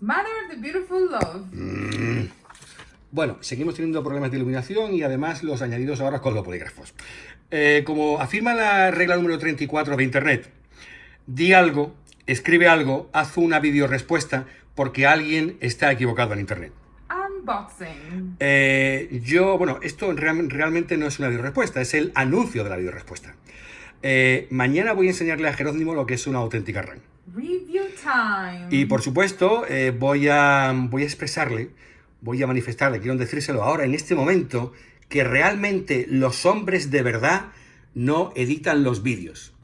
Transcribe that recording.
Mother of the Beautiful Love. Mm. Bueno, seguimos teniendo problemas de iluminación y además los añadidos ahora con los polígrafos. Eh, como afirma la regla número 34 de Internet, di algo, escribe algo, haz una videorespuesta porque alguien está equivocado en Internet. Unboxing. Eh, yo, bueno, esto real- realmente no es una videorespuesta, es el anuncio de la videorespuesta. Eh, mañana voy a enseñarle a Jerónimo lo que es una auténtica RAM. Y por supuesto, eh, voy, a, voy a expresarle, voy a manifestarle, quiero decírselo ahora, en este momento, que realmente los hombres de verdad no editan los vídeos.